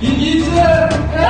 E dizer.